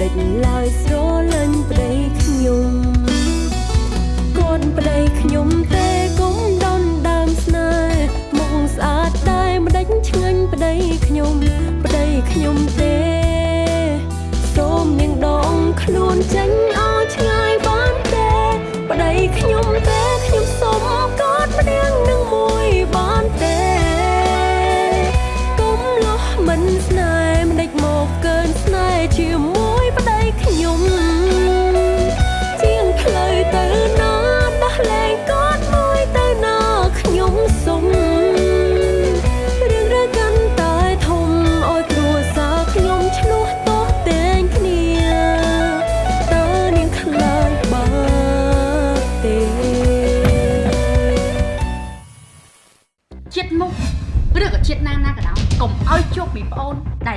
ដិញឡើយស្រ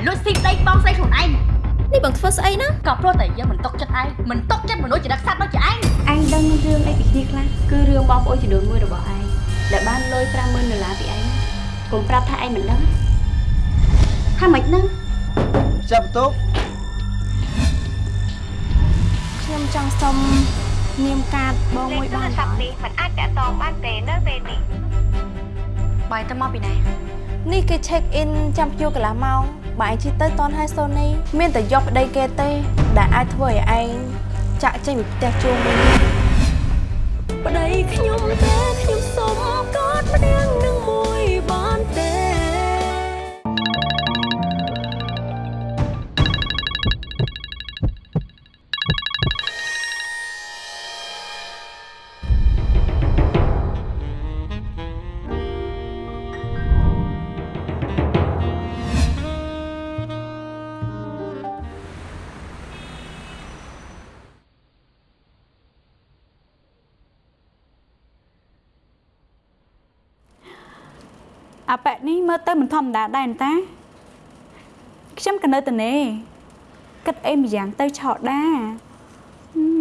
លលួចស៊ីប្តីបងស្រីខ្លួនឯងនេះបងធ្វើស្អីណាក៏ព្រោះតែយើងមិនຕົកចិត្តឯងមិនຕົកចិត្តមនុស្សចរិតសត្វដូចជាឯងឯងដឹងរឿងអីពីគ្នាខ្លះគឺរឿងបងប្អូនចំនួនមួយរបស់ឯងដែលបានលុយ50000ដុល្លារពីឯងកុំប្រាប់ថាឯងមិនដឹងថាមិនដឹងចាប់បន្ទប់ខ្ញុំចង់សុំនាមកាតបងមួយបានលេខទូរស័ព្ទនេះមិនអាចតាក់ទងបានទេនៅពេលនេះបាយទៅមកពីណានេះគេ check in ចាំភ្ញៀវកន្លះម៉ោង បើឯងជិះទៅតនហើយសូនីមានតែយកប្តីគេទេ ដែលអាចធ្វើឲ្យឯងចាក់ចេញពីផ្ទះជួងវិញប្តីខ្ញុំទេខ្ញុំសុំកอดម្នាក់ ប៉ែនេះមើលទៅមិនធម្មតាដែរតាខ្ញុំក៏នៅតែនេគិតអីម្យ៉ាងទៅឆោតដាហឹម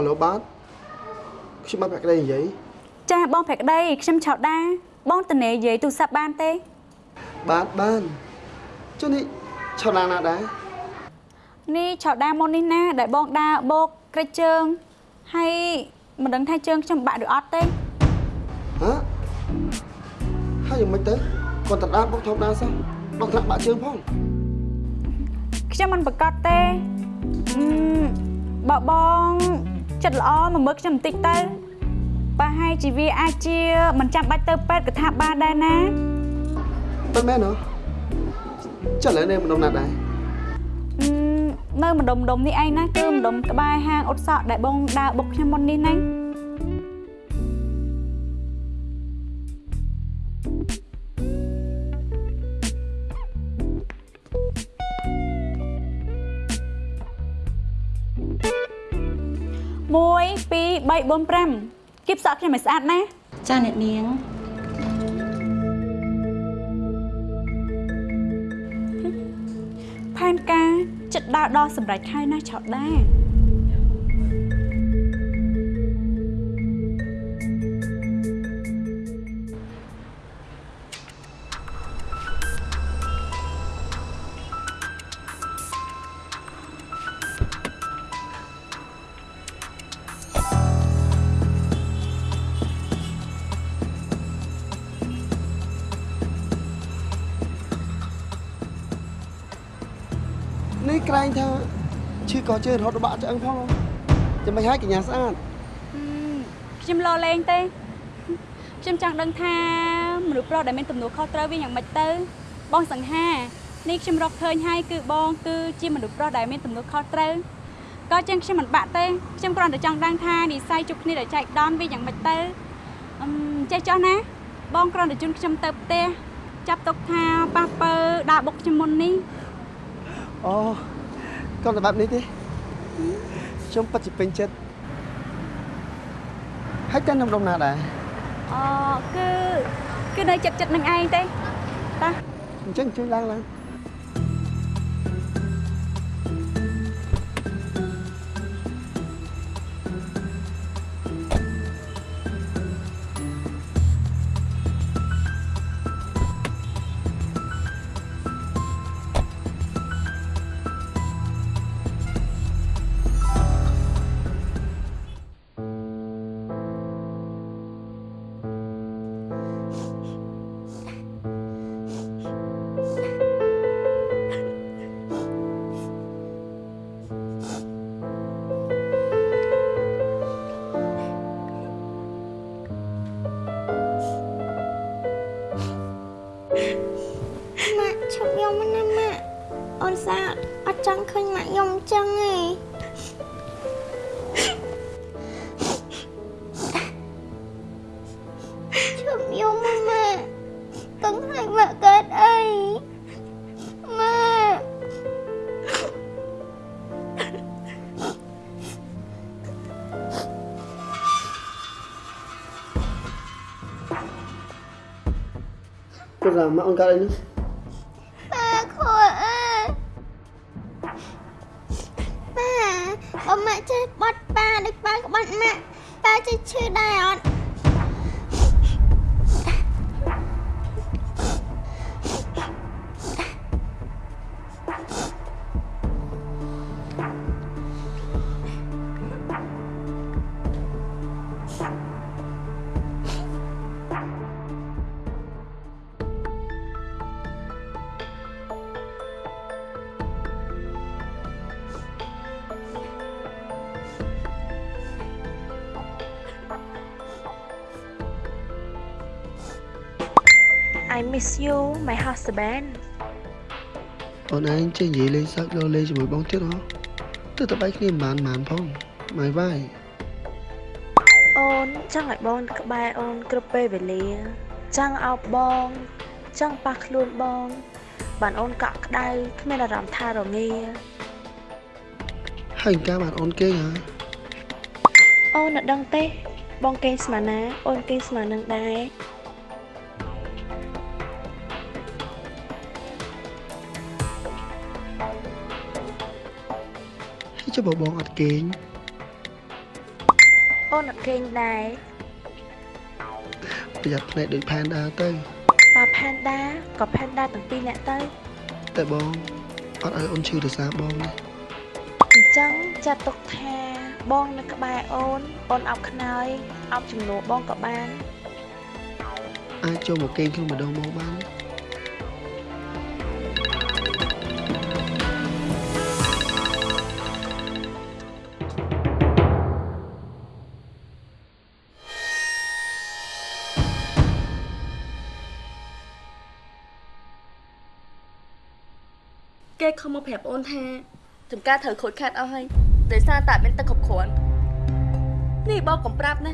អាឡូបាទខ្ញុំមកប្រក្តីនិយាយចាបងភក្តីខ្ញុំឆោតដាបងតនេនិយាយទូរស័ព្ទបានទេបាទបានចុះនេះឆោតណាណាដែរនេះឆោតដាមុននេះណា ដែលបងដាបោកក្រិចជើងហើយមិនដឹងថាជើងខ្ញុំបាក់ឬអត់ទេហ៎ហើយយ៉ាងម៉េចទៅគាត់តដាបុកធម្មតាសោះបងថ្នាក់បាក់ជើងផងខ្ញុំមិនប្រកាសទេអឺបើបង ចិត្តល្អមកមើលខ្ញុំបន្តិចទៅប្រហែលជាវាអាចជាមិនចាំបាច់ទៅពេទ្យកថាបានដែរណាមិនមែនហ៎ចុះឥឡូវនេះម្ដុំណាដែរអឺនៅម្ដុំម្ដុំនេះឯងណាគឺម្ដុំក្បែរហាងអ៊ុតសក់ដែលបងដើរបុកខ្ញុំមុននេះណា1 2 3 4 5គៀបសក់ខ្ញុំឲ្យស្អាតណាចាអ្នកនាងផែនការចិត្តដើរដល់សម្រាប់ខែណាឆោតដែរក្រែ ជើងរហូតដល់បាក់ឆ្អឹងផងចាំមិនឲ្យកញ្ញាស្អាតអឺខ្ញុំលោលេងទេខ្ញុំចង់ដឹងថាមនុស្សប្រុសដែលមានទំនួលខុសត្រូវវាយ៉ាងម៉េចទៅ បងសង្ហានេះខ្ញុំរកឃើញហើយគឺបងគឺជាមនុស្សប្រុសដែលមានទំនួលខុសត្រូវក៏ចឹងខ្ញុំមិនបាក់ទេខ្ញុំគ្រាន់តែចង់ដឹងថានិស័យជប់គ្នាដែលចែកដនវាយ៉ាងម៉េចទៅអឹមចេះចោះណា បងគ្រាន់តែជូនខ្ញុំទៅផ្ទះចាប់ទុកថាប៉ះពើដើរបុកខ្ញុំមុននេះអូគាត់តែបែបនេះទេ ខ្ញុំពិតជាពេញចិត្តហើយតែនំដុំណាដែរអូគឺគឺនៅចិត្តចិត្តនឹងឯងទេតាអញ្ចឹងជួយឡើងឡើង ចង់ឃើញម៉ាក់ខ្ញុំអញ្ចឹងទេឈប់ខ្ញុំណាម៉ាក់កឹងឲ្យម៉ាក់កើតអីម៉ាក់គាត់ថាមកអូនកើតអីនោះ I miss you my husband អូនឯងចេះនិយាយលេងសើចលោលេងជាមួយបងទៀតហ៎ទើបតែបែកគ្នាមិនបានបានផងម៉ៃវាយអូនចង់ឲ្យបងក្បែរអូនគ្រប់ពេលវេលា ចង់អោបបងចង់ប៉ះខ្លួនបង បានអូនកក់ក្ដៅគ្មានអារម្មណ៍ថារងាហើយកាបានអូនគេងហ៎អូនអត់ដឹងទេ បងគេងស្មានណាអូនគេងស្មាននឹងដែរ បើបងអត់គេងអូនអត់គេងដែរប្រយ័ត្នភ្នែកដូចផែនដើរទៅប៉ាផែនដាក៏ផែនដាទាំងពីរនាក់ទៅតែបងអត់ឲ្យអូនឈឺដោយសារបងទេអញ្ចឹងចាត់ទុកថាបងនៅក្បែរអូនអូនអោបខ្នើយអោបជំនួសបងក៏បានអាចចូលមកគេងក្នុងម្ដងមកបាន គេខំមកប្រាប់អូនថាចំការត្រូវខូចខាតអស់ហើយដោយសារតែអត់មានទឹកគ្រប់គ្រាន់នេះបងកំប្រាប់ណា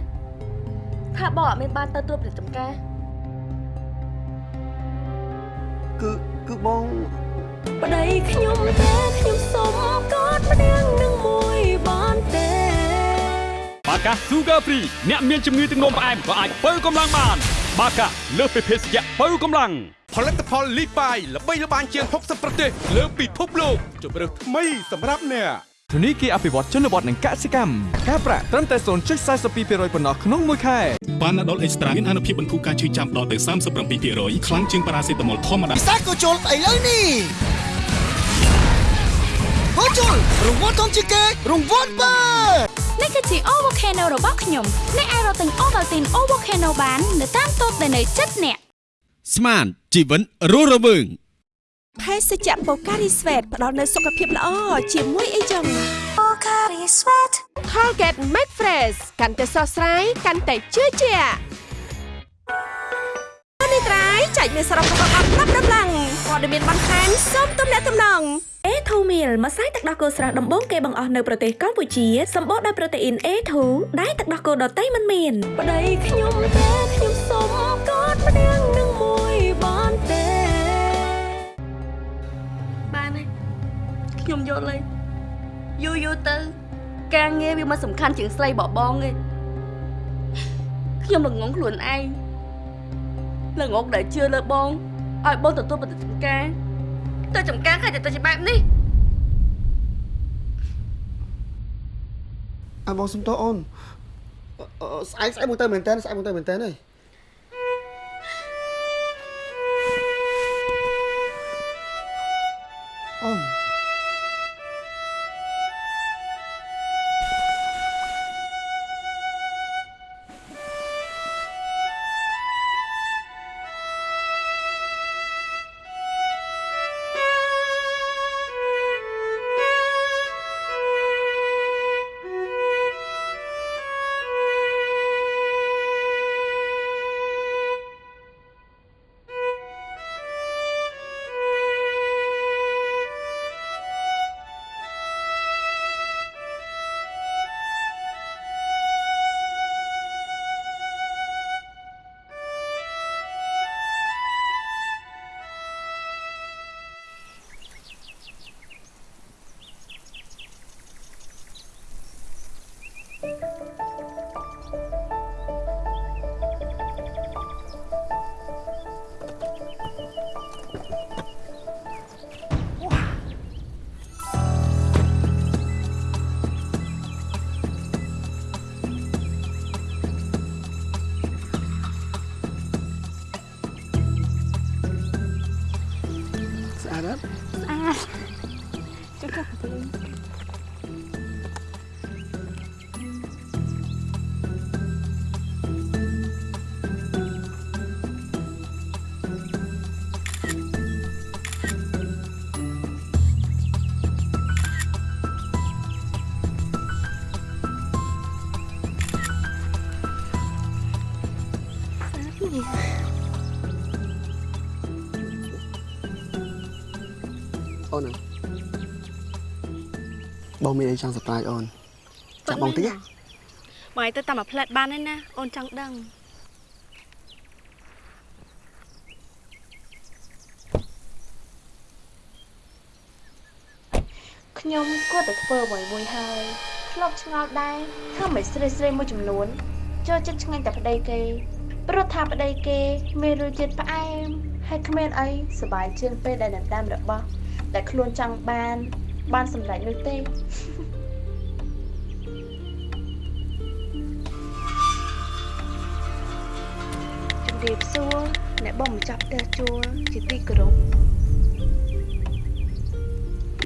ថាបងអត់មានបានទៅត្រួតពិនិត្យចំការគឺគឺបងប្តីខ្ញុំទេខ្ញុំសុំកอดម្នាក់នឹងមួយបានទេបាកា Sugar Free អ្នកមានជំងឺទឹកនោមផ្អែមក៏អាចបើកម្លាំងបាន បាកាលើសពីភេសជ្ជៈបើកម្លាំង ផលិតផលលីបាយល្បីល្បាញជាង60ប្រទេសលើពិភពលោកជម្រើសថ្មីសម្រាប់អ្នកធនីគារអភិវឌ្ឍជនបទនិងកសិកម្មការប្រាក់ត្រឹមតែ0.42%ប៉ុណ្ណោះក្នុងមួយខែប៉ាណាដុលអេកស្ត្រាមានអនុភាពបន្ធូរការឈឺចាំដល់ទៅ37%ខ្លាំងជាងប៉ារ៉ាសេតាមុលធម្មតាពិសាក៏ជុលឥឡូវនេះហូជុលរង្វាន់ធំជាងគេរង្វាន់បើនេះគឺជា O Volcano របស់ខ្ញុំអ្នកអាចរកទិញ Ovaltine O Volcano បាននៅតាមតូបដែលនៅជិតអ្នក ស្មានជីវិនរស់រវើងភេសជ្ជៈបូការីស្វេតផ្ដល់នូវសុខភាពល្អជាមួយអីចឹងបូការីស្វេត Colgate Max Fresh កាន់តែស្រស់ស្រាយកាន់តែជឿជាក់នេះត្រៃចែកមានសរុបរបស់អត់ប្រាប់ដំឡើងព័ត៌មានបន្ថែមសូមទំនាក់ទំនង A2 meal ម្សៅទឹកដោះគោស្រស់ដំបូងគេបង្អស់នៅប្រទេសកម្ពុជាសម្បូរដោយប្រូតេអ៊ីន A2 ដែលទឹកដោះគោដតៃមិនមានប្តីខ្ញុំតែខ្ញុំសុំកอดម្នាក់នឹង ខ្ញុំយល់ហើយយូរយូរទៅ ការងារវាមិនសំខាន់ជាងស្រីបបងទេខ្ញុំល្ងងខ្លួនឯងល្ងងដែលជឿលើបងឲ្យបងទទួលប្រតិកម្មការទៅចំការខាច់ទៅជាបែបនេះអាបងសុំទោសអូនអឺស្អែកស្អែកមកទៅមែនតើស្អែកមកទៅមែនតើហើ មានអីចង់សប្រាយអូនចាប់បងតិចណាបងឯងទៅតាមមួយផ្លែតបានហើយណាអូនចង់ដឹងខ្ញុំគាត់តែធ្វើអ្វីមួយហើយធ្លាប់ឆ្ងល់ដែរថាមិនស្រីស្រីមួយចំនួនចូលចិត្តឆ្ងាញ់តែប្តីគេព្រោះថាប្តីគេមានរសជាតិផ្អែមហើយគ្មានអីសប្បាយជាងពេលដែលដណ្ដើមរបស់ដែលខ្លួនចង់បាន បានសម្រេចនោះទេជំរាបសួរអ្នកបងម្ចាស់ផ្ទះជួលជាទីគោរព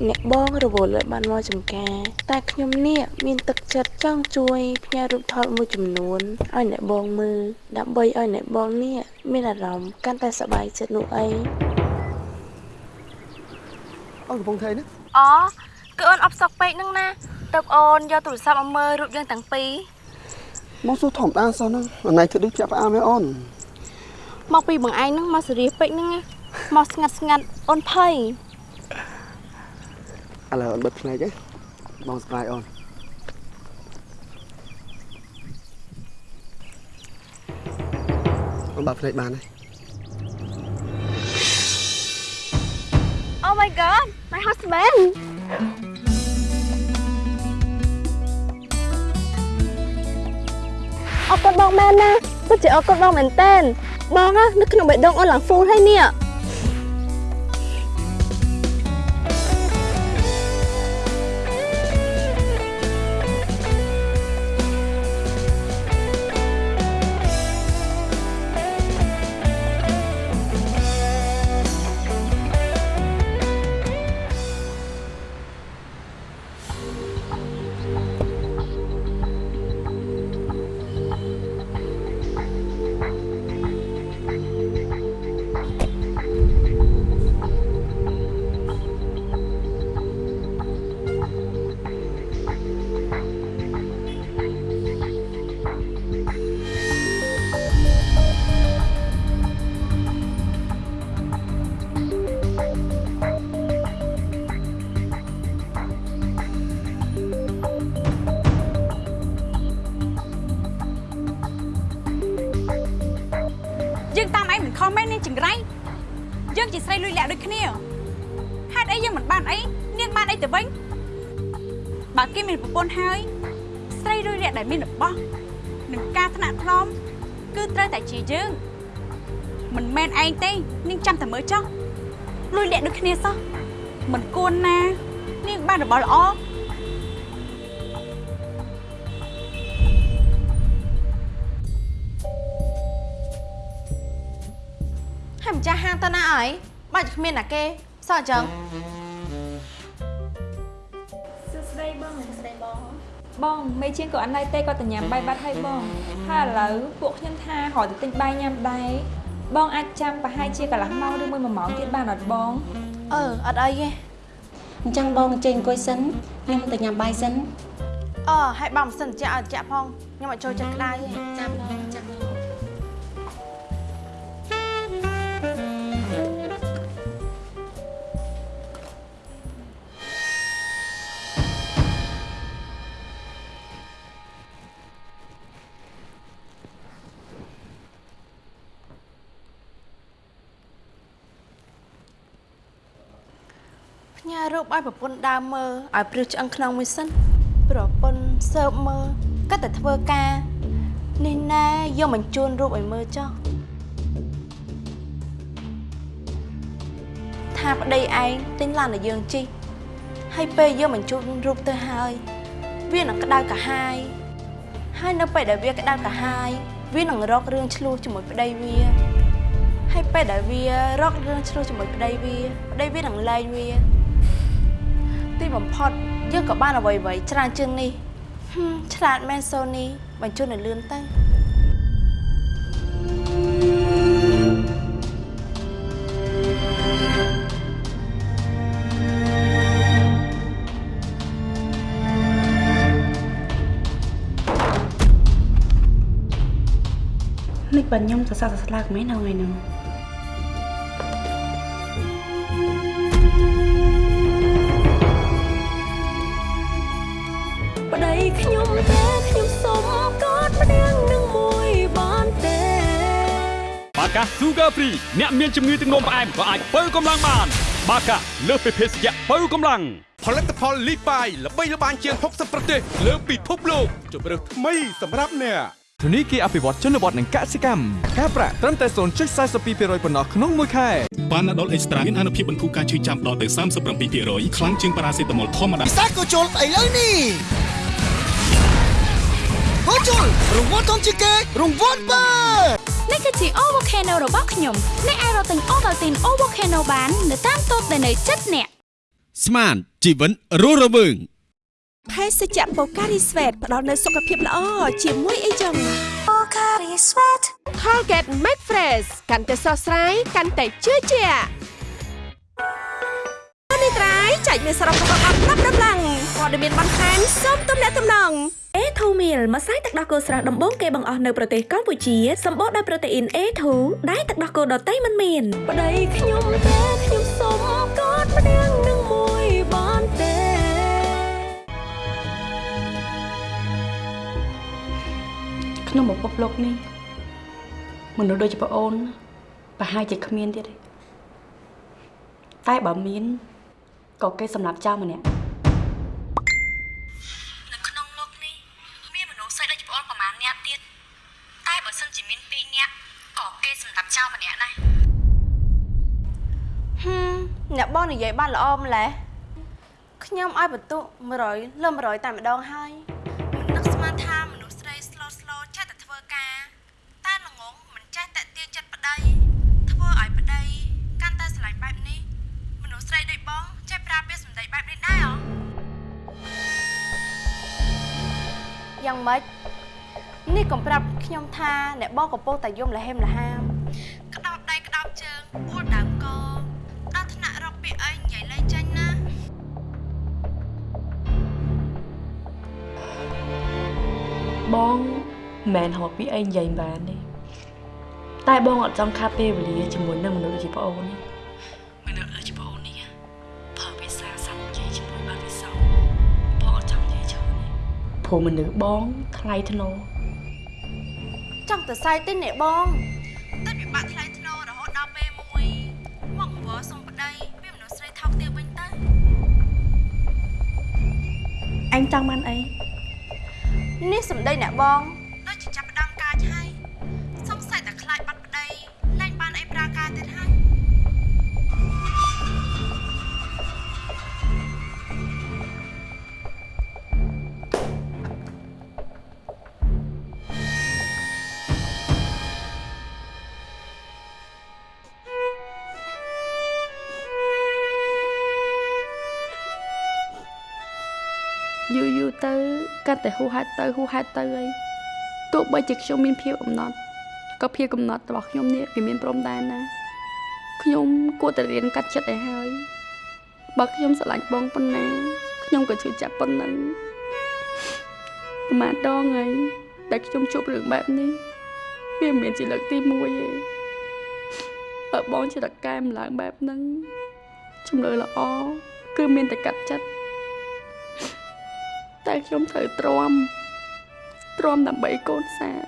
អ្នកបងរវល់ឲ្យបានមកចំការ តែខ្ញុំនេះមានទឹកចិត្តចង់ជួយផ្ញើរូបថតមួយចំនួនឲ្យអ្នកបងមើលដើម្បីឲ្យអ្នកបងនេះមានអារម្មណ៍កាន់តែសប្បាយចិត្តនោះអីអូនកំពុងធ្វើ អីណាអូគឺអូនអបសក់ពេកហ្នឹងណាទៅអូនយកទូរស័ព្ទមកមើលរូបយើងទាំងពីរមកសួរធម្មតាសោះហ្នឹងអណៃធ្វើដូចជាក់ផ្អាមឯអូនមកពីបងឯងហ្នឹងមកសេរីពេកហ្នឹងណាមកស្ងាត់ស្ងាត់អូនភ័យឥឡូវអូនបិទភ្នែកឯងបងស្ប្រាយអូនអូនបើកភ្នែកបានហើយ Oh my god my husband អរគុណបងមែនណាពិតជាអរគុណបងមែនតើបង បស់នឹងការថ្នាក់ថ្នមគឺត្រូវតែជាយើង មិនមែនឯងទេនាងចាំតែមើលចុះលួយលាក់ដូចគ្នាសោះមិនគួរណានាងបានរបស់ល្អហើយម្ចាស់ហាងទៅណាអីបើគ្មានណាគេសោះអញ្ចឹងសួស្តីបងសួស្តីបង បងមេជាងក៏អត់នៅទេគាត់ទៅញ៉ាំបាយបាត់ហើយបងហើយឥឡូវពួកខ្ញុំថារកទៅទិញបាយញ៉ាំដែរបងអាចចាំប្រហែលជាកន្លះម៉ោងឬមួយ1ម៉ោងទៀតបានអត់បងអឺអត់អីទេអញ្ចឹងបងចេញអង្គុយសិនខ្ញុំទៅញ៉ាំបាយសិនអឺហើយបងមិនសិនចាក់ឲ្យចាក់ផងខ្ញុំអត់ចូលចិត្តក្តៅទេចាំបង ឲ្យប្រពន្ធដើមមើលឲ្យព្រឹសឆ្អឹងខ្នងមួយសិនប្រពន្ធសើបមើលក៏តែធ្វើការនេះណែយកបញ្ជូនរូបឲ្យមើលចុះថាប្តីឯងទិញឡានឲ្យយើងជិះហើយពេលយើងបញ្ជូនរូបទៅហើយវានឹងក្តៅកាហាយហើយនៅពេលដែលវាក្តៅកាហាយវានឹងរករឿងឆ្លោះជាមួយប្តីវាហើយពេលដែលវារករឿងឆ្លោះជាមួយប្តីវាប្តីវានឹងលែងវាទី បំផុតយើងក៏បានអ្វីៗច្រើនជាងនេះហឹមឆ្លាតមែនសូនីបញ្ជូនឲ្យលឿនទៅនេះបើខ្ញុំសរសើរសស្លាកមែននៅថ្ងៃហ្នឹង បាកា Sugar Free អ្នកមានជំងឺទឹកនោមផ្អែមក៏អាចបើកម្លាំងបាន បាកាលើសពីភេសជ្ជៈបើកម្លាំងផលិតផលលីបាយល្បីល្បាញជាង60ប្រទេសលើពិភពលោកជម្រើសថ្មីសម្រាប់អ្នកធនីគារអភិវឌ្ឍជនបទនិងកសិកម្មការប្រាក់ត្រឹមតែ0.42%ប៉ុណ្ណោះក្នុងមួយខែបានដុលអេកស្ត្រាមានអនុភាពបន្ធូរការឈឺចាំដល់ទៅ37%ខ្លាំងជាងប៉ារ៉ាសេតាមុលធម្មតាពិសេសក៏ជុលស្អីលើនេះហូជុលរង្វាន់ធំជាងគេរង្វាន់បើនេះ គឺជា O Volcano របស់ខ្ញុំអ្នកអាចរកទិញ Ovaltine O Volcano បាននៅតាមតូបដែលនៅជិតអ្នកស្មានជីវិតរស់រវើងភេសជ្ជៈបូការីស្វេតផ្ដល់នូវសុខភាពល្អជាមួយអីចឹងបូការីស្វេត Colgate Make Fresh កាន់តែស្រស់ស្រាយកាន់តែជឿជាក់នេះត្រៃចែកមានសរុបរបស់អត់ប្រាប់ដំឡើងព័ត៌មានបន្ថែមសូមទំនាក់ទំនង A2 meal ម្សៅទឹកដោះគោស្រស់ដំបូងគេបង្អស់នៅប្រទេសកម្ពុជាសម្បូរដោយប្រូតេអ៊ីន A2 ដែលទឹកដោះគោដតៃមិនមានប្តីខ្ញុំទេខ្ញុំសុំកอดម្នាក់នឹងមួយបានទេក្នុងពិភពលោកនេះមនុស្សដូចជាប្អូនប្រហែលជាគ្មានទៀតទេតែបើមានក៏គេសម្រាប់ចោលម្នាក់ ចោលម្នាក់ដែរហឹមអ្នកបងនិយាយបានល្អម្ល៉េះខ្ញុំឲ្យបន្ទុក100លើ100តែម្ដងហើយមិននឹកស្មានថាមនុស្សស្រីស្លូតស្លូតចេះតែធ្វើការតែល្ងងមិនចេះតែទាញចិត្តប្តីធ្វើឲ្យប្តីកាន់តែស្រឡាញ់បែបនេះមនុស្សស្រីដូចបងចេះប្រើពាក្យសម្ដីបែបនេះដែរហ៎យ៉ាងម៉េចនេះកុំប្រាប់ខ្ញុំថាអ្នកបងកំពុងតែយំលហេមលហាម មែនហៅពីអីនិយាយបានទេតែបងអត់ចង់ខាត់ពេលវេលាជាមួយនឹងមនុស្សជាប្អូនទេមនុស្សជាប្អូននេះប្រើភាសាសាមគ្គីជាមួយបានវាសោបងអត់ចង់និយាយច្រើនទេព្រោះមនុស្សបងថ្លៃធ្នូចង់ទៅសាយទិញនេះបងទឹកពិបាកថ្លៃធ្នូរហូតដល់ពេលមួយមកវល់សុំប្តីវាមនុស្សស្រីថោកទាបវិញទៅអញចង់បានអីនេះសំដីអ្នកបង ទៅកាន់តែហួសហេតុទៅហួសហេតុទៅអីទោះបីជាខ្ញុំមានភាពកំណត់ក៏ភាពកំណត់របស់ខ្ញុំនេះវាមានព្រំដែនណាខ្ញុំគួរតែរៀនកាត់ចិត្តឲ្យហើយបើខ្ញុំស្រឡាញ់បងប៉ុណ្ណាខ្ញុំក៏ជឿចាប់ប៉ុណ្ណឹងប្រហែលដងហើយដែលខ្ញុំជួបរឿងបែបនេះវាមិនមែនជាលើកទី1ទេបើបងជាតកែម្ឡើងបែបហ្នឹងជំរឿល្អគឺមានតែកាត់ចិត្ត តែខ្ញុំត្រូវទ្រាំទ្រាំដើម្បីកូនសាស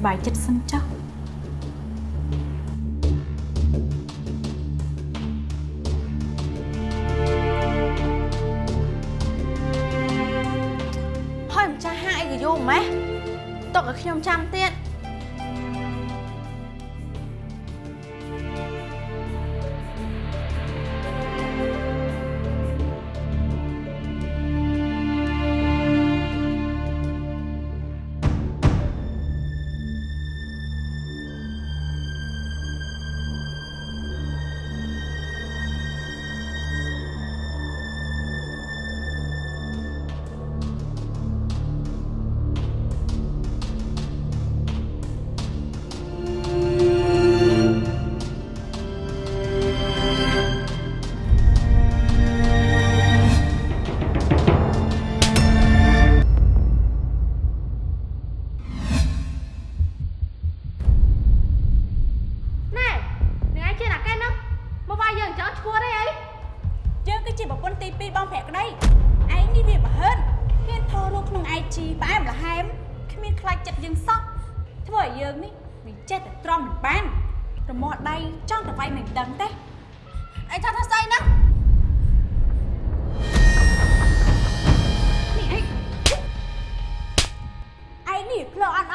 ្បាយចិត្តសិនចុះ ទុកឲ្យខ្ញុំចាំទៀត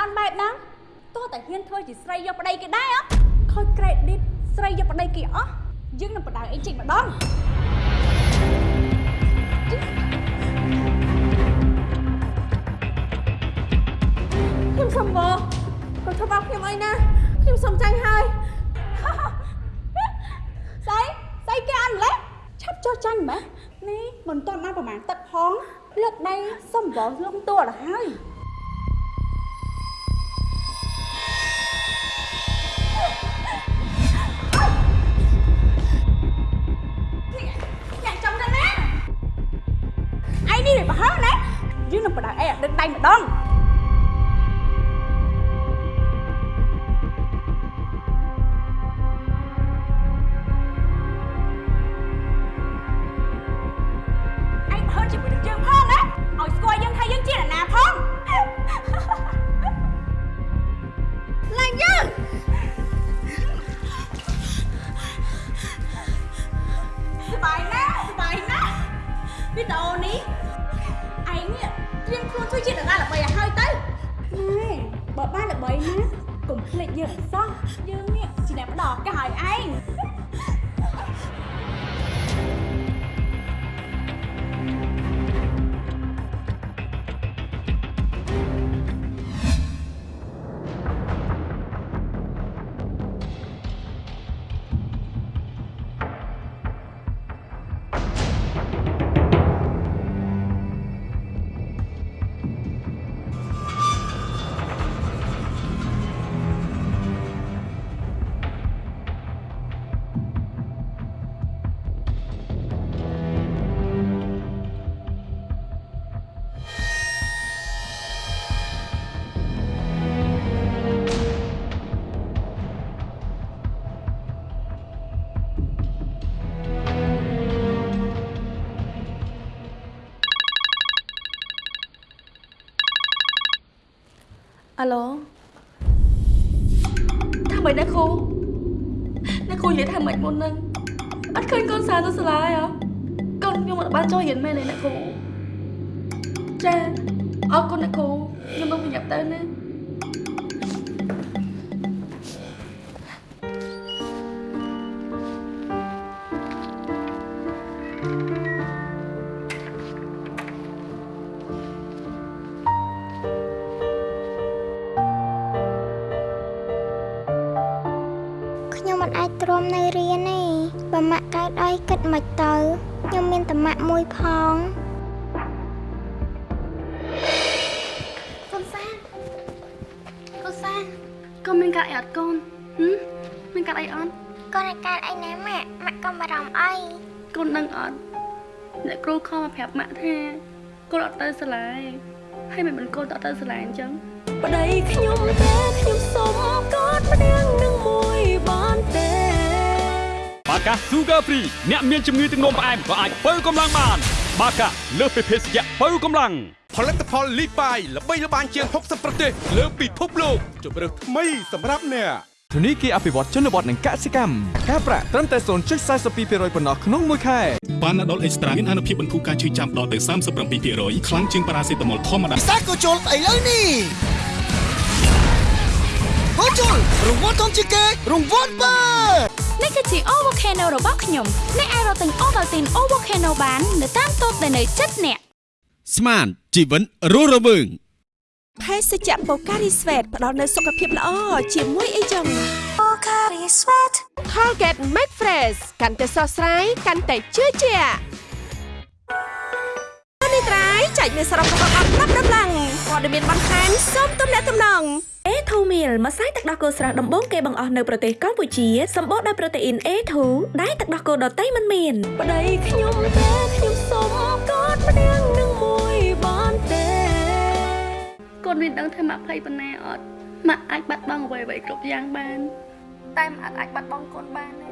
អន់អន់បែបហ្នឹងទោះតែហ៊ានធ្វើជាស្រីយកប្តីគេដែរអត់ខូច credit ស្រីយកប្តីគេអស់យើងនឹងបដៅអីចេញម្ដងខ្ញុំសុំវកុំធ្វើបោកខ្ញុំអីណាខ្ញុំសុំចាញ់ហើយស្អីស្អីគេអត់ម្លេះឆាប់ចុះចាញ់ម៉េះនេះមិនទាន់បានប្រហែលទឹកផងលើកដៃសុំវងលំតួទៅហើយ ដឹងដៃម្ដងឯងហន់ជាមួយនឹងយើងផងណាឲ្យស្គាល់យើងថាយើងជានរណាផងឡើងយើងសុបាយណាស់សុបាយណាស់វីដេអូនេះ ឯងនេះត្រៀមខ្លួនធ្វើជាតារាល្បីឲ្យហើយទៅណែបើបានល្បីណាកុំភ្លេចយើងអីសោះយើងនេះជាអ្នកផ្ដល់ឱកាសឲ្យឯង ហាឡូថាម៉េចណាគ្រូណាគ្រូនិយាយថាម៉េចមុនហ្នឹងអត់ឃើញកូនសារទៅសាលាហ៎កូនខ្ញុំអត់បានចូលរៀនមែនទេណាគ្រូចាអរគុណណាគ្រូខ្ញុំនឹងញ៉ាំទៅណា មានតែម៉ាក់មួយផងកូនសាកូនសាកូនមានកាត់អីអត់កូនហឹមមានកាត់អីអត់កូនអាចកើតអីណាម៉ាក់ម៉ាក់កុំបារម្ភអីកូនដឹងអត់អ្នកគ្រូខំមកប្រាប់ម៉ាក់ថាកូនអត់ទៅសាលាទេហើយមិនមិនកូនទៅទៅសាលាអញ្ចឹងប្តីខ្ញុំតែខ្ញុំសុំកอดម្នាក់នឹងមួយបានទេ បាកា Sugar Free អ្នកមានជំងឺទឹកនោមផ្អែមក៏អាចបើកម្លាំងបាន បាកាលើសពីភេសជ្ជៈបើកម្លាំងផលិតផលលីបាយល្បីល្បាញជាង60ប្រទេសលើពិភពលោកជម្រើសថ្មីសម្រាប់អ្នកធនីគារអភិវឌ្ឍជនបទនិងកសិកម្មការប្រាក់ត្រឹមតែ0.42%ប៉ុណ្ណោះក្នុងមួយខែប៉ាណាដុលអេកស្ត្រាមានអនុភាពបន្ធូរការឈឺចាំដល់ទៅ37%ខ្លាំងជាងប៉ារ៉ាសេតាមុលធម្មតាសាកូជុលឥឡូវនេះកូជុលរង្វាន់ធំជាងគេរង្វាន់បើ នេះគឺជា O Volcano របស់ខ្ញុំអ្នកអាចរកទិញ Ovaltine O Volcano បាននៅតាមតូបដែលនៅជិតអ្នកស្មានជីវិតរស់រវើងភេសជ្ជៈបូការីស្វេតផ្ដល់នូវសុខភាពល្អជាមួយអីចឹងបូការីស្វេត Colgate Make Fresh កាន់តែស្រស់ស្រាយកាន់តែជឿជាក់នេះត្រៃចែកមានសរុបរបស់អត់ប្រាប់ដំឡើង ព័ត៌មានបន្ថែមសូមទំនាក់ទំនង A2 meal ម្សៅទឹកដោះគោស្រស់ដំបូងគេបង្អស់នៅប្រទេសកម្ពុជាសម្បូរដោយប្រូតេអ៊ីន A2 ដែលទឹកដោះគោដតៃមិនមានប្តីខ្ញុំតែខ្ញុំសុំកอดម្នាក់នឹងមួយបានទេកូនមានដឹងថាម៉ាក់ភ័យប៉ុណ្ណាអត់ម៉ាក់អាចបាត់បង់អ្វីៗគ្រប់យ៉ាងបាន តែម៉ាក់អាចបាត់បង់កូនបានទេ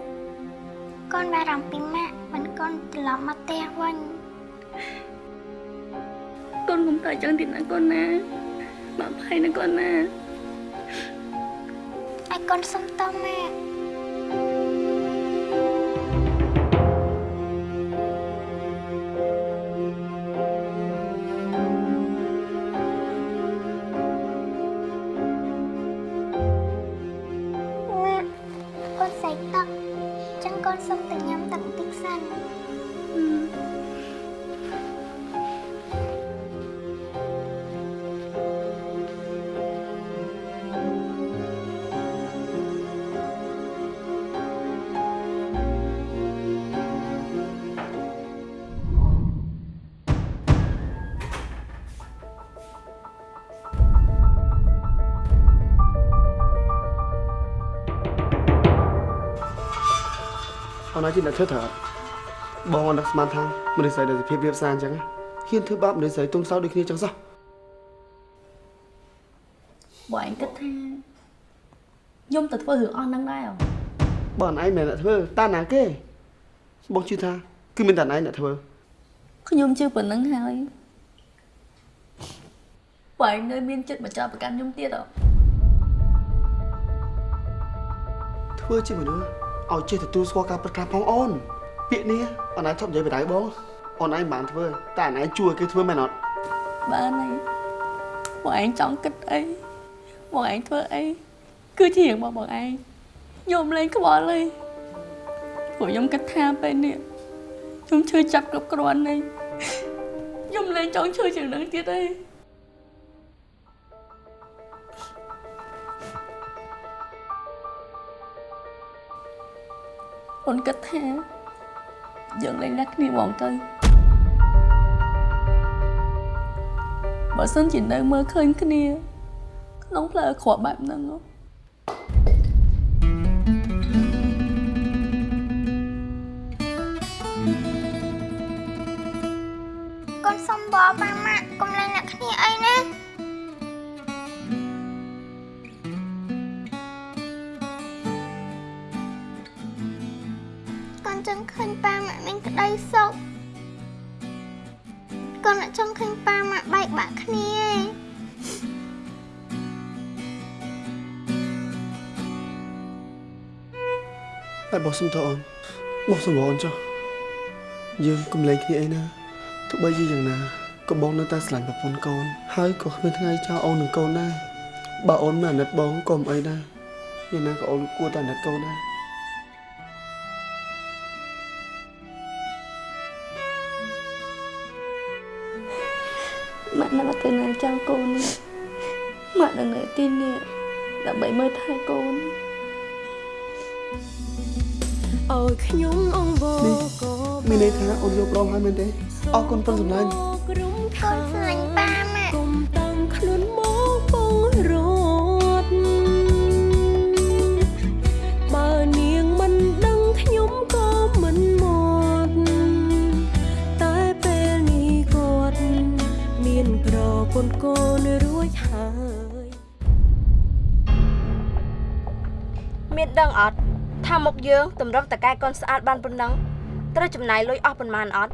កូនបារម្ភពីម៉ាក់មិនកូនត្រឡប់មកផ្ទះវិញ កូនកុំទៅចឹងទៀតណាកូនណាម៉ាក់ភ័យណាកូនណាឲ្យកូនសុំតម៉ាក់ ជាអ្នកធ្វើត្រូវបងអត់នឹកស្មានថាមនុស្សស្រីដែលសភាពរៀបសារអញ្ចឹងហ៊ានធ្វើបាបមនុស្សស្រីទុំសោដូចគ្នាអញ្ចឹងសោះបើឯងគិតថាខ្ញុំទៅធ្វើរឿងអស់ហ្នឹងដែរអ្ហ៎បើអនឯងមិនអ្នកធ្វើតាណាគេបងជឿថាគឺមានតែអនឯងអ្នកធ្វើខ្ញុំជឿប៉ុណ្្នឹងហើយបើឯងនៅមានចិត្តមកចោទប្រកាន់ខ្ញុំទៀតអ្ហ៎ធ្វើជាមនុស្ស ឲ្យចេះទទួលស្គាល់ការពិតខ្លះផងអូនពាក្យនេះអនឯងធ្លាប់និយាយបដៅបងអូនឯងមិនបានធ្វើតែអនឯងជួយឲ្យគេធ្វើមែនអត់បានហើយបងឯងចង់គិតអីបងឯងធ្វើអីគឺជារឿងរបស់បងឯងខ្ញុំលេងខ្វល់ហើយព្រោះខ្ញុំគិតថាពេលនេះខ្ញុំឈឺចាប់គ្រប់គ្រាន់ហើយខ្ញុំលេងចង់ឈឺជាងនឹងទៀតទេ អូនគិតថាយើងលេងណាស់គ្នាហ្មងទៅបើសិនជានៅមើលឃើញគ្នាក្នុងផ្លូវអាក្រក់បែបហ្នឹងហ៎កូនសុំបបម៉ាក់ ឃើញប៉ាម៉ាក់មានក្តីសុខកូនអត់ចង់ឃើញប៉ាម៉ាក់បែកបាក់គ្នាទេតែបងសុំតអូនបងសុំអូនចុះយើងកុំលែងគ្នាអីណាទោះបីជាយ៉ាងណាក៏បងនៅតែស្រឡាញ់ប្រពន្ធកូន ហើយក៏គ្មានថ្ងៃចោលអូននឹងកូនដែរបើអូនមិនអាណិតបងក៏មិនអីដែរយ៉ាងណាក៏អូនគួរតែអាណិតកូនដែរ ម៉ាក់នៅទៅណាចាំកូននេះម៉ាក់នៅនៅទីនេះដើម្បីមើលថែកូនអើយខ្ញុំអង្វរក៏មានន័យថាអូនយកប្រងហើយមែនទេអរគុណប៉ុនសម្លាញ់ក្រុមខាកូនស្លាញ់ កូនរួចហើយមានដឹងអត់ថាមុខយើងតម្រុំតកែកូនស្អាតបានប៉ុណ្ណឹងត្រូវចំណាយលុយអស់ប៉ុន្មានអត់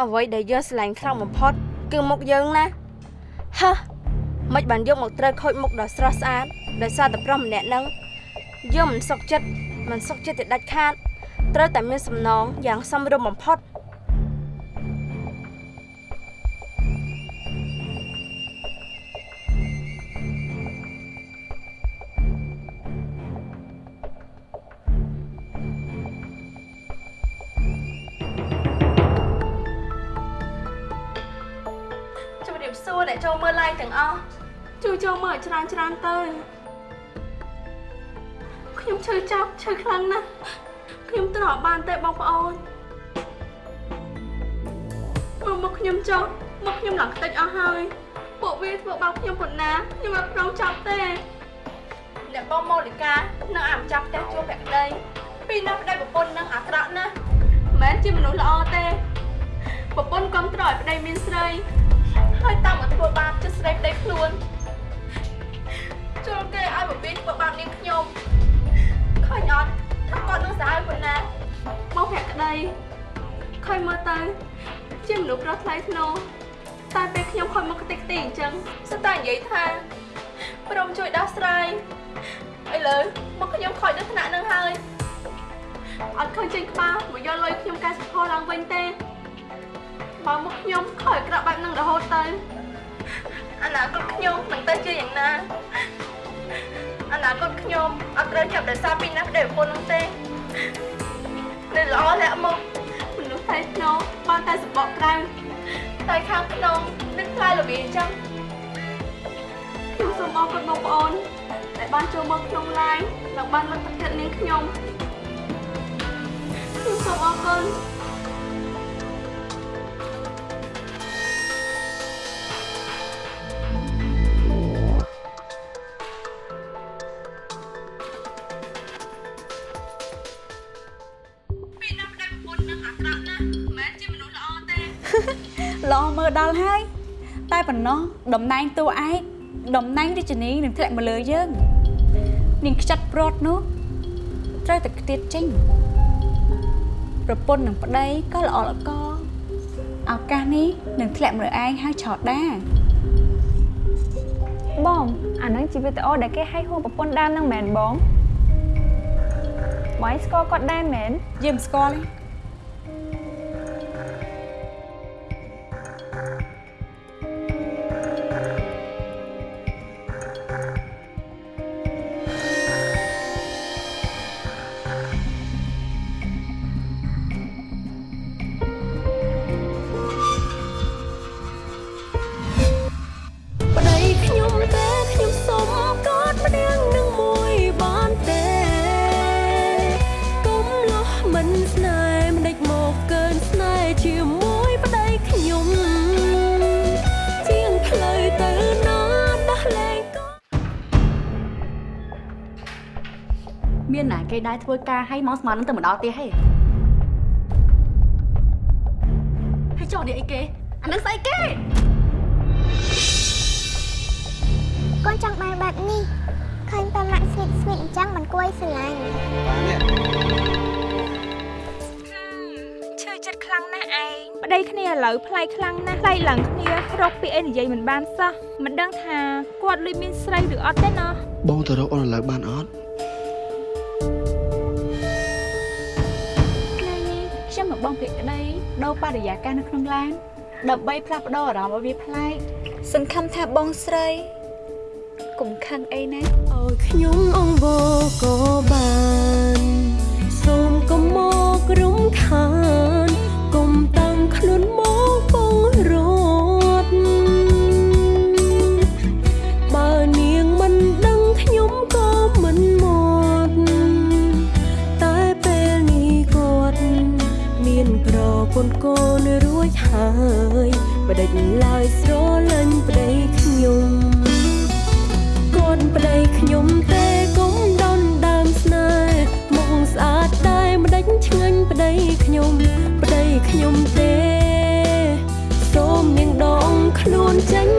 អ្វីដែលយើងស្រឡាញ់ខ្លាំងបំផុត គឺមុខយើងណាហឺមិនបានយកមកត្រូវខូចមុខដ៏ស្រស់ស្អាតដោយសារតែប្រុសម្នាក់ហ្នឹងយើងមិនសុខចិត្តមិនសុខចិត្តទៅដាច់ខាត ត្រូវតែមានសំណងយ៉ាងសមរម្យបំផុត ចូលមើលឲ្យច្រើនច្រើនទៅខ្ញុំឈឺចាប់ឈឺខ្លាំងណាស់ខ្ញុំទ្រាំបានទេបងប្អូនមកមកខ្ញុំចុះមកខ្ញុំឡើងខ្ទេចអស់ហើយពួកវាធ្វើបោកខ្ញុំប៉ុណ្ណាខ្ញុំអត់ព្រមចាប់ទេអ្នកបងម៉ូលីកានៅអាមចាប់ផ្ទះជួបភក្តីពីនោះប្តីប្រពន្ធនឹងអាក្រក់ណាស់មិនមែនជាមនុស្សល្អទេប្រពន្ធគ្រប់ត្រឲ្យប្តីមានស្រីហើយតាមមកធ្វើបាបចិត្តស្រីប្តីខ្លួន ចូលគេឲ្យបបៀនធ្វើបាបនាងខ្ញុំឃើញអត់ថាគាត់នឹងសាហាវប៉ុណ្ណាមកភក្តីឃើញមើលទៅជាមនុស្សប្រុសថ្លៃថ្នូរតែពេលខ្ញុំខំមកខ្ទេចខ្ទីអញ្ចឹងស្ទើរតែនិយាយថាព្រមជួយដោះស្រាយឥឡូវមកខ្ញុំខ້ອຍដល់ថ្នាក់នឹងហើយអត់ឃើញចេញក្បាលមកយកលុយខ្ញុំកែសម្ផស្សឡើងវិញទេ បើមកខ្ញុំខ້ອຍក្រាក់បែបហ្នឹងរហូតទៅអនាគតខ្ញុំនឹងទៅជាយ៉ាងណា អនាគតខ្ញុំអត់ត្រូវចាប់ដោយសារពីណាប្តីប្រពន្ធហ្នឹងទេនៅល្អលាក់មកមនុស្សថៃថ្នូរបានតែសម្បកក្រៅតែខាងក្នុងនឹកថ្លៃរបៀងអញ្ចឹងខ្ញុំសូមអរគុណបងប្អូនដែលបានចូលមកក្នុង live និងបានមកទឹកចិត្តនាងខ្ញុំខ្ញុំសូមអរគុណ ប៉ុណ្ណោះតំណែងតួឯកតំណែងរាជនីនឹងធ្លាក់មកលើយើងនាងខ្ចាត់ព្រាត់នោះត្រូវតែខ្ទាតចេញប្រពន្ធនឹងប្តីក៏ល្អល្អកឱកាសនេះនឹងធ្លាក់មកលើឯងហើយឆោតដាបងអានឹងជាវីដេអូដែលគេឲ្យហួសប្រពន្ធដើមនឹងមែនបងបងឯងស្គាល់គាត់ដែរមែនយើងមិនស្គាល់ទេ ដែរធ្វើការឲ្យមកស្មាននឹងទៅមកដល់ទៀតហេហើយចុះនេះអីគេអានឹងស្អីគេកូនចង់បានបែបនេះឃើញតែម៉ាក់ស្វីតស្វីតអញ្ចឹងមិនគួរឲ្យស្រឡាញ់ឈឺចិត្តខ្លាំងណាស់ឯងប្តីគ្នាឥឡូវប្លែកខ្លាំងណាស់ប្លែកឡើងគ្នារកពីអីនិយាយមិនបានសោះមិនដឹងថាគាត់លុយមានស្រីឬអត់ទេណោះបងទៅរកអូនឥឡូវបានអត់ បងភក្តីដូរបរិយាកាសនៅក្នុងឡានដើម្បីផ្លាស់ប្ដូរអារម្មណ៍ឲ្យវាប្លែកសង្ឃឹមថាបងស្រីកុំខឹងអីណាឲ្យខ្ញុំអង្វរក៏បានសូមកុំមករំខាន ន្ធកូនរួចហើយបដិញឡើយស្រលាញ់ប្តីខ្ញុំកូនប្តីខ្ញុំទេកុំដនដើមស្នេហ៍មុខស្អាតតែម្ដេចឆ្ងាញ់ប្តីខ្ញុំប្តីខ្ញុំទេសូមនាងដងខ្លួនចេញ